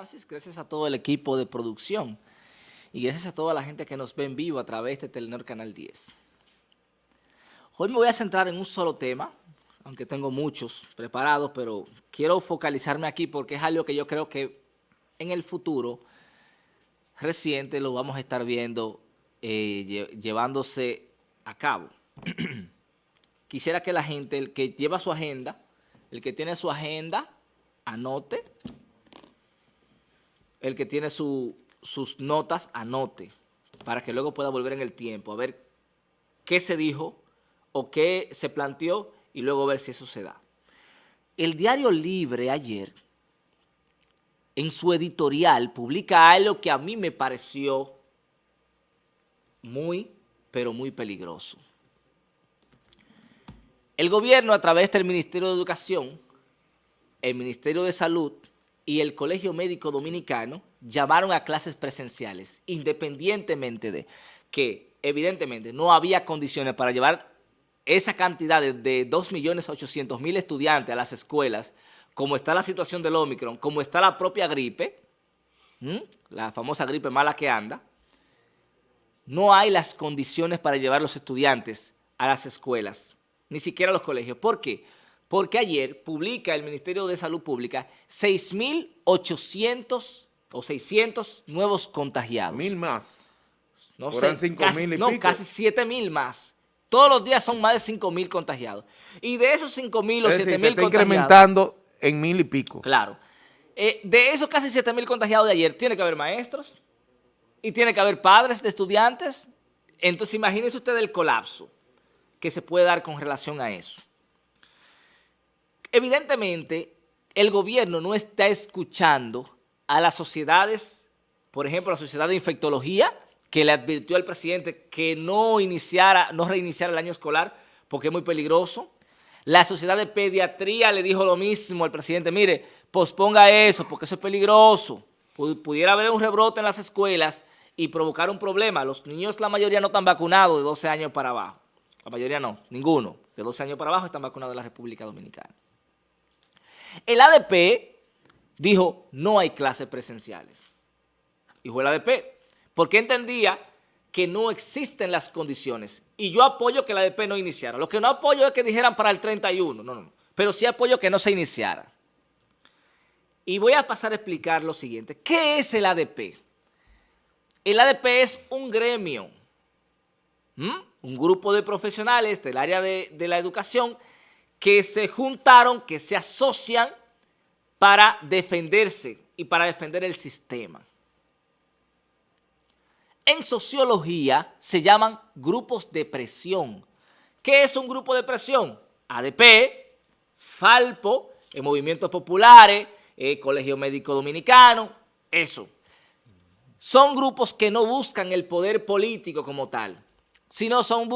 Francis, gracias a todo el equipo de producción y gracias a toda la gente que nos ve en vivo a través de Telenor Canal 10. Hoy me voy a centrar en un solo tema, aunque tengo muchos preparados, pero quiero focalizarme aquí porque es algo que yo creo que en el futuro reciente lo vamos a estar viendo eh, llevándose a cabo. Quisiera que la gente, el que lleva su agenda, el que tiene su agenda, anote. El que tiene sus notas, anote. Para que luego pueda volver en el tiempo a ver qué se dijo o qué se planteó y luego ver si eso se da. El Diario Libre ayer, en su editorial, publica algo que a mí me pareció muy, pero muy peligroso. El gobierno, a través del Ministerio de Educación, el Ministerio de Salud y el Colegio Médico Dominicano llamaron a clases presenciales, independientemente de que, evidentemente, no había condiciones para llevar esa cantidad de, de 2.800.000 estudiantes a las escuelas, como está la situación del Omicron, como está la propia gripe, la famosa gripe mala que anda, no hay las condiciones para llevar los estudiantes a las escuelas, ni siquiera a los colegios. ¿Por qué? Porque ayer publica el Ministerio de Salud Pública 6.800 o 600 nuevos contagiados. Mil más. No sé, casi, no, casi 7 mil más. Todos los días son más de 5 mil contagiados. Y de esos 5 mil o 7 mil contagiados... incrementando en mil y pico. Claro. Eh, de esos casi 7 mil contagiados de ayer, tiene que haber maestros y tiene que haber padres de estudiantes. Entonces imagínense usted el colapso que se puede dar con relación a eso. Evidentemente, el gobierno no está escuchando a las sociedades, por ejemplo, la sociedad de infectología, que le advirtió al presidente que no iniciara, no reiniciara el año escolar porque es muy peligroso. La sociedad de pediatría le dijo lo mismo al presidente, mire, posponga eso porque eso es peligroso. Pudiera haber un rebrote en las escuelas y provocar un problema. Los niños, la mayoría no están vacunados de 12 años para abajo. La mayoría no, ninguno. De 12 años para abajo están vacunados en la República Dominicana. El ADP dijo, no hay clases presenciales. Dijo el ADP, porque entendía que no existen las condiciones. Y yo apoyo que el ADP no iniciara. Lo que no apoyo es que dijeran para el 31, no, no, no. Pero sí apoyo que no se iniciara. Y voy a pasar a explicar lo siguiente. ¿Qué es el ADP? El ADP es un gremio, un grupo de profesionales del área de la educación que se juntaron, que se asocian para defenderse y para defender el sistema. En sociología se llaman grupos de presión. ¿Qué es un grupo de presión? ADP, Falpo, eh, Movimientos Populares, eh, Colegio Médico Dominicano, eso. Son grupos que no buscan el poder político como tal, sino son,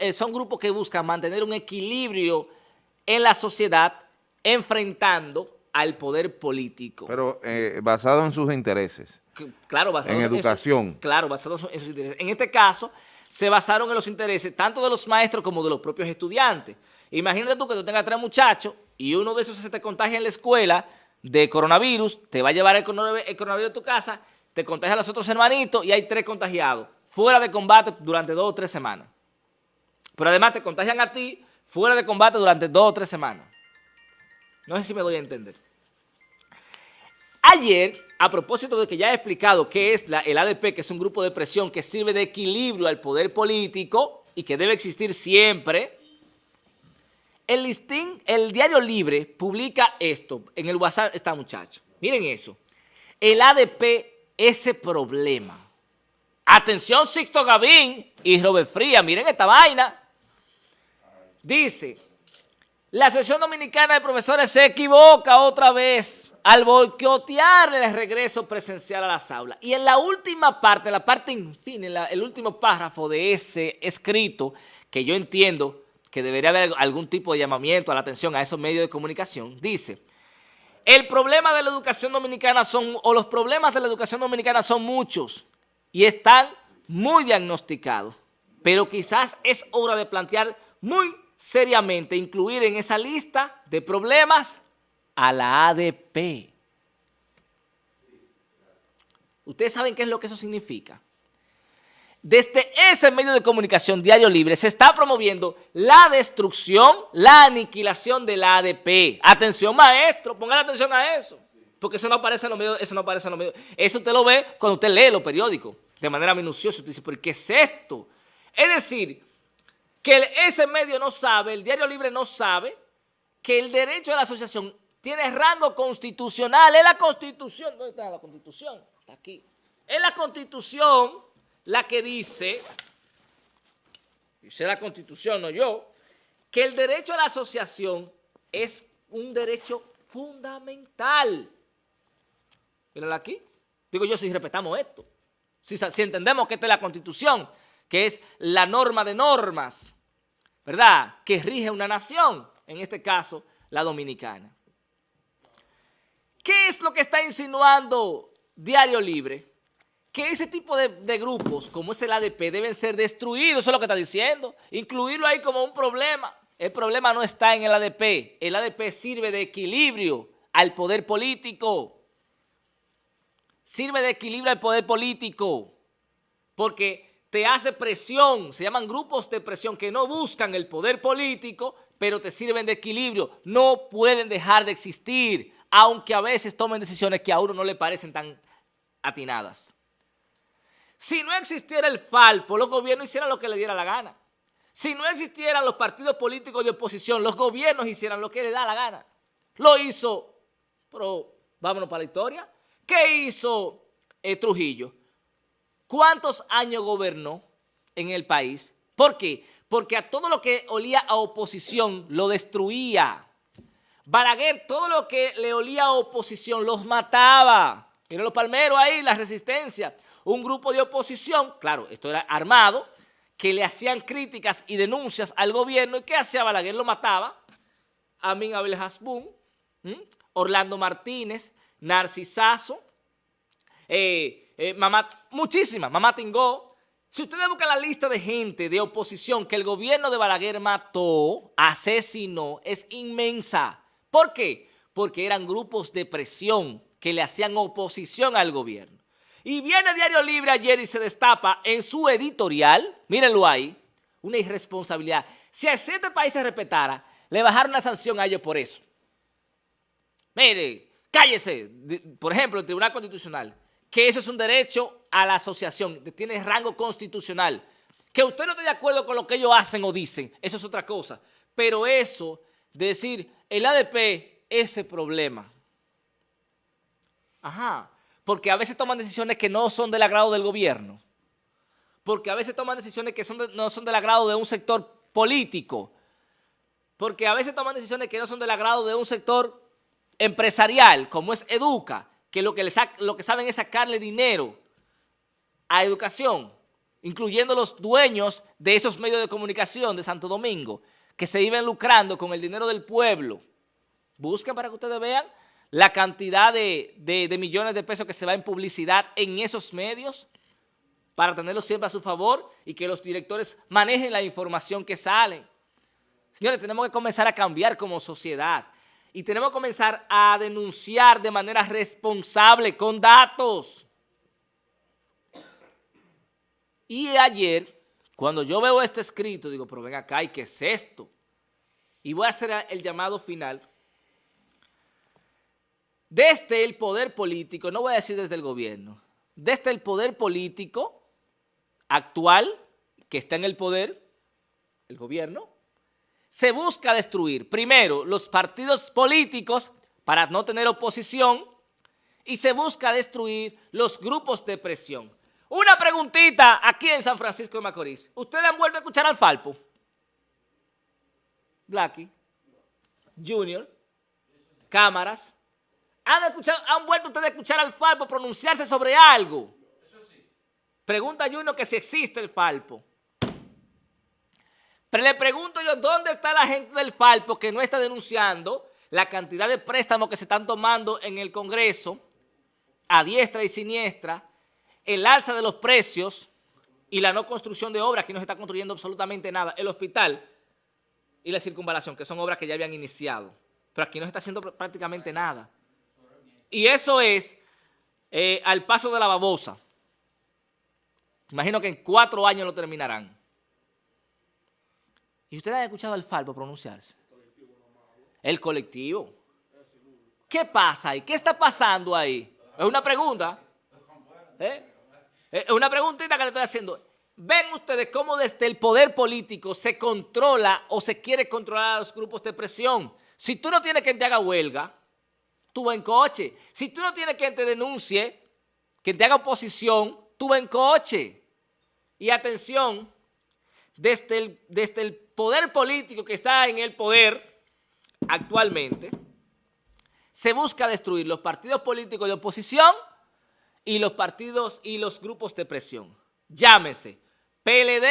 eh, son grupos que buscan mantener un equilibrio en la sociedad enfrentando al poder político. Pero eh, basado en sus intereses. Claro, basado en, educación. claro, basado en sus intereses. En este caso, se basaron en los intereses tanto de los maestros como de los propios estudiantes. Imagínate tú que tú tengas tres muchachos y uno de esos se te contagia en la escuela de coronavirus, te va a llevar el coronavirus a tu casa, te contagia a los otros hermanitos y hay tres contagiados fuera de combate durante dos o tres semanas. Pero además te contagian a ti fuera de combate durante dos o tres semanas. No sé si me doy a entender. Ayer, a propósito de que ya he explicado qué es el ADP, que es un grupo de presión que sirve de equilibrio al poder político y que debe existir siempre, el listín, el Diario Libre publica esto en el WhatsApp, esta muchacha. Miren eso. El ADP, ese problema. Atención Sixto Gavín y Robert Fría, miren esta vaina. Dice, la Asociación Dominicana de Profesores se equivoca otra vez al boicotear el regreso presencial a las aulas. Y en la última parte, la parte en el último párrafo de ese escrito, que yo entiendo que debería haber algún tipo de llamamiento a la atención a esos medios de comunicación, dice, el problema de la educación dominicana son, o los problemas de la educación dominicana son muchos y están muy diagnosticados, pero quizás es hora de plantear muy seriamente incluir en esa lista de problemas a la ADP. ¿Ustedes saben qué es lo que eso significa? Desde ese medio de comunicación Diario Libre se está promoviendo la destrucción, la aniquilación de la ADP. Atención maestro, pongan atención a eso, porque eso no aparece en los medios, eso no aparece en los medios. Eso usted lo ve cuando usted lee los periódicos de manera minuciosa. Usted dice, ¿pero qué es esto? Es decir, que ese medio no sabe, el Diario Libre no sabe que el derecho a la asociación tiene rango constitucional. Es la Constitución. ¿Dónde está la Constitución? Está aquí. Es la Constitución la que dice, dice la Constitución, no yo, que el derecho a la asociación es un derecho fundamental. Mírala aquí. Digo yo, si respetamos esto, si, si entendemos que esta es la Constitución, que es la norma de normas, ¿verdad?, que rige una nación, en este caso, la dominicana. ¿Qué es lo que está insinuando Diario Libre? que ese tipo de, grupos, como es el ADP, deben ser destruidos, eso es lo que está diciendo. Incluirlo ahí como un problema. El problema no está en el ADP. El ADP sirve de equilibrio al poder político. Sirve de equilibrio al poder político. Porque te hace presión, se llaman grupos de presión que no buscan el poder político, pero te sirven de equilibrio. No pueden dejar de existir, aunque a veces tomen decisiones que a uno no le parecen tan atinadas. Si no existiera el Falpo, los gobiernos hicieran lo que le diera la gana. Si no existieran los partidos políticos de oposición, los gobiernos hicieran lo que les da la gana. Lo hizo, pero vámonos para la historia. ¿Qué hizo eh, Trujillo? ¿Cuántos años gobernó en el país? ¿Por qué? Porque a todo lo que olía a oposición lo destruía. Balaguer, todo lo que le olía a oposición los mataba. Miren los palmeros ahí, la resistencia un grupo de oposición, claro, esto era armado, que le hacían críticas y denuncias al gobierno. ¿Y qué hacía Balaguer? Lo mataba. Amin Abel Hasbun, Orlando Martínez, Narcisazo, eh, eh, mamá, muchísimas, Mamá Tingó. Si ustedes buscan la lista de gente de oposición que el gobierno de Balaguer mató, asesinó, es inmensa. ¿Por qué? Porque eran grupos de presión que le hacían oposición al gobierno. Y viene Diario Libre ayer y se destapa en su editorial, mírenlo ahí, una irresponsabilidad. Si a siete países respetara, le bajaron la sanción a ellos por eso. Mire, cállese, por ejemplo, el Tribunal Constitucional, que eso es un derecho a la asociación, tiene rango constitucional. Que usted no esté de acuerdo con lo que ellos hacen o dicen, eso es otra cosa. Pero eso, de decir, el ADP, ese problema. Ajá porque a veces toman decisiones que no son del agrado del gobierno, porque a veces toman decisiones que no son del agrado de un sector político, porque a veces toman decisiones que no son del agrado de un sector empresarial, como es Educa, que lo que, lo que saben es sacarle dinero a educación, incluyendo los dueños de esos medios de comunicación de Santo Domingo, que se iban lucrando con el dinero del pueblo. Busquen para que ustedes vean la cantidad de, millones de pesos que se va en publicidad en esos medios para tenerlos siempre a su favor y que los directores manejen la información que sale. Señores, tenemos que comenzar a cambiar como sociedad y tenemos que comenzar a denunciar de manera responsable, con datos. Y ayer, cuando yo veo este escrito, digo, pero ven acá, ¿y qué es esto? Y voy a hacer el llamado final desde el poder político, no voy a decir desde el gobierno, desde el poder político actual, que está en el poder, el gobierno, se busca destruir, primero, los partidos políticos para no tener oposición y se busca destruir los grupos de presión. Una preguntita aquí en San Francisco de Macorís. ¿Ustedes han vuelto a escuchar al Falpo? Blackie, Junior, Cámaras, ¿Han, vuelto ustedes a escuchar al Falpo pronunciarse sobre algo? Pregunta Junior que si existe el Falpo. Pero le pregunto yo, ¿dónde está la gente del Falpo que no está denunciando la cantidad de préstamos que se están tomando en el Congreso, a diestra y siniestra, el alza de los precios y la no construcción de obras, que no se está construyendo absolutamente nada, el hospital y la circunvalación, que son obras que ya habían iniciado, pero aquí no se está haciendo prácticamente nada. Y eso es eh, al paso de la babosa. Imagino que en cuatro años lo terminarán. ¿Y ustedes han escuchado al Falpo pronunciarse? El colectivo. ¿Qué pasa ahí? ¿Qué está pasando ahí? Es una pregunta. ¿Eh? Es una preguntita que le estoy haciendo. ¿Ven ustedes cómo desde el poder político se controla o se quiere controlar a los grupos de presión? Si tú no tienes quien te haga huelga, tú vas en coche. Si tú no tienes quien te denuncie, quien te haga oposición, tú vas en coche. Y atención, desde el, desde el poder político que está en el poder actualmente, se busca destruir los partidos políticos de oposición y los partidos y los grupos de presión. Llámese PLD,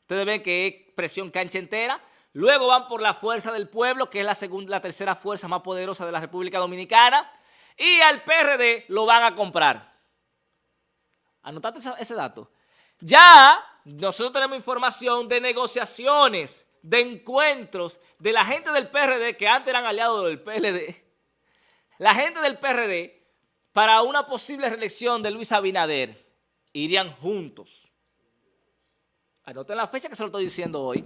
ustedes ven que es presión cancha entera, luego van por la Fuerza del Pueblo, que es la, segunda, la tercera fuerza más poderosa de la República Dominicana, y al PRD lo van a comprar. Anotate ese dato. Ya nosotros tenemos información de negociaciones, de encuentros de la gente del PRD que antes eran aliados del PLD. La gente del PRD para una posible reelección de Luis Abinader irían juntos. Anoten la fecha que se lo estoy diciendo hoy.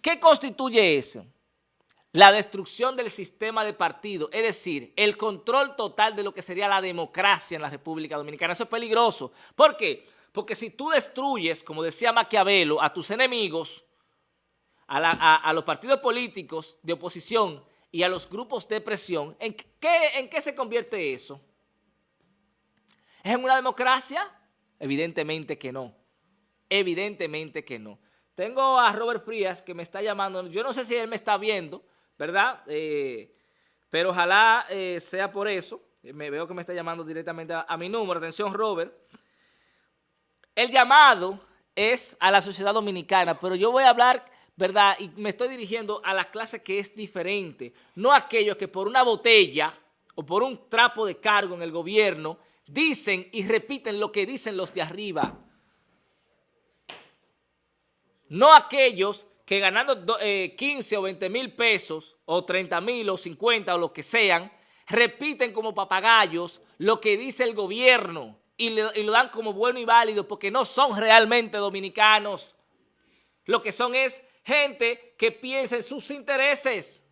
¿Qué constituye eso? La destrucción del sistema de partido, es decir, el control total de lo que sería la democracia en la República Dominicana. Eso es peligroso. ¿Por qué? Porque si tú destruyes, como decía Maquiavelo, a tus enemigos, a, los partidos políticos de oposición y a los grupos de presión, ¿en qué, ¿en qué se convierte eso? ¿Es en una democracia? Evidentemente que no. Evidentemente que no. Tengo a Robert Frías que me está llamando. Yo no sé si él me está viendo, ¿verdad? Eh, pero ojalá eh, sea por eso. Me veo que me está llamando directamente a mi número. Atención, Robert. El llamado es a la sociedad dominicana, pero yo voy a hablar, ¿verdad? Y me estoy dirigiendo a la clase que es diferente. No aquellos que por una botella o por un trapo de cargo en el gobierno dicen y repiten lo que dicen los de arriba. No aquellos que ganando 15 eh, o 20 mil pesos, o 30 mil, o 50, o lo que sean, repiten como papagayos lo que dice el gobierno y, lo dan como bueno y válido porque no son realmente dominicanos. Lo que son es gente que piensa en sus intereses.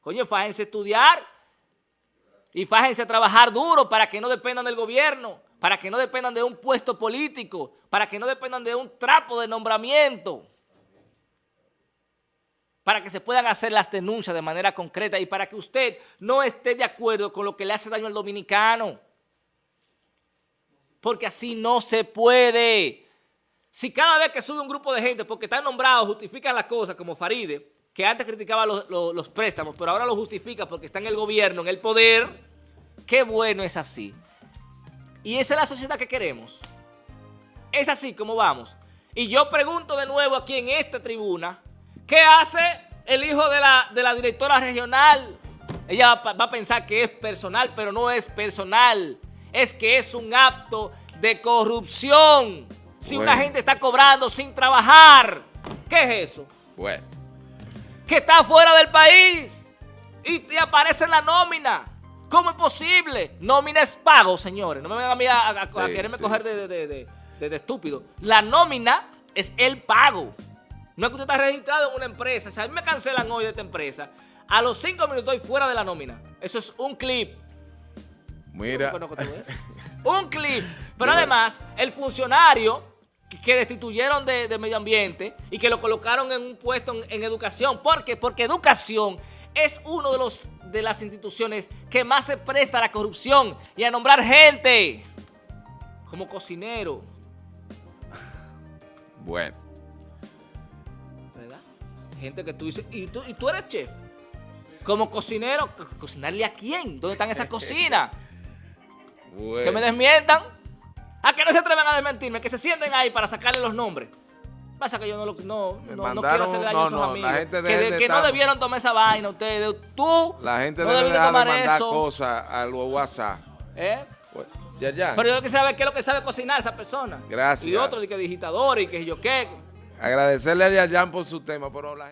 Coño, fájense a estudiar y fájense a trabajar duro para que no dependan del gobierno para que no dependan de un puesto político, para que no dependan de un trapo de nombramiento, para que se puedan hacer las denuncias de manera concreta y para que usted no esté de acuerdo con lo que le hace daño al dominicano. Porque así no se puede. Si cada vez que sube un grupo de gente, porque están nombrados, justifican las cosas, como Faride, que antes criticaba los, préstamos, pero ahora lo justifica porque está en el gobierno, en el poder, qué bueno es así. Y esa es la sociedad que queremos. Es así como vamos. Y yo pregunto de nuevo aquí en esta tribuna, ¿qué hace el hijo de la, directora regional? Ella va a pensar que es personal, pero no es personal. Es que es un acto de corrupción. Si una gente está cobrando sin trabajar, ¿qué es eso? Bueno. Que está fuera del país y te aparece en la nómina. ¿Cómo es posible? Nómina es pago, señores. No me vengan a mí a, quererme coger de, estúpido. La nómina es el pago. No es que usted está registrado en una empresa. Si a mí me cancelan hoy de esta empresa, a los cinco minutos estoy fuera de la nómina. Eso es un clip. Mira. un clip. Pero además, el funcionario que destituyeron de, medio ambiente y que lo colocaron en un puesto en, en educación. ¿Por qué? Porque educación es uno de, los, de las instituciones que más se presta a la corrupción y a nombrar gente como cocinero. Bueno. ¿Verdad? Gente que tú dices, ¿y tú, y tú eres chef? Como cocinero, ¿cocinarle a quién? ¿Dónde están esas cocinas? Que me desmientan. ¿A que no se atreven a desmentirme? Que se sienten ahí para sacarle los nombres. Pasa que yo no, lo, no, no, quiero hacerle daño a sus amigos. que, no debieron tomar esa vaina ustedes. Tú La gente no debe dejar de mandar cosas al WhatsApp. ¿Eh? Pues, ya, ya. Pero yo que saber qué es lo que sabe cocinar esa persona. Gracias. Y otro, de que digitador y que yo qué. Agradecerle a Yayan por su tema, pero la